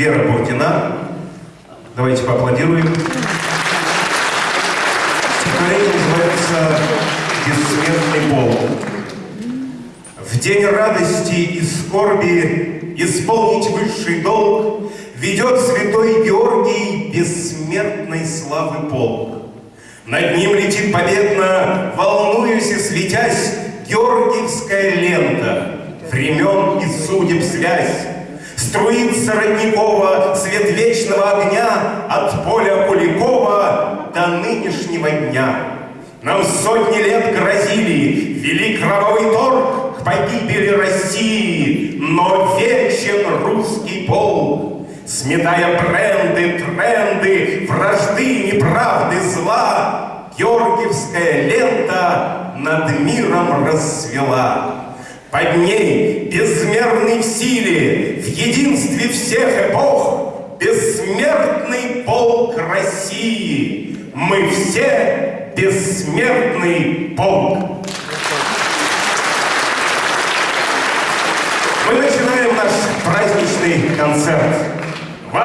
Вера Буртина. Давайте поаплодируем. Стихотворение называется «Бессмертный полк». В день радости и скорби исполнить высший долг ведет святой Георгий бессмертной славы полк. Над ним летит победно, волнуясь и светясь, Георгиевская лента, времен и судеб связь. Струится родникова свет вечного огня От поля Куликова до нынешнего дня. Нам сотни лет грозили, вели кровавый торг К погибели России, но вечен русский полк. Сметая бренды, тренды, вражды, неправды, зла, Георгиевская лента над миром расцвела. Под ней безмерный в силе, в единстве всех эпох, Бессмертный полк России. Мы все бессмертный полк. Мы начинаем наш праздничный концерт.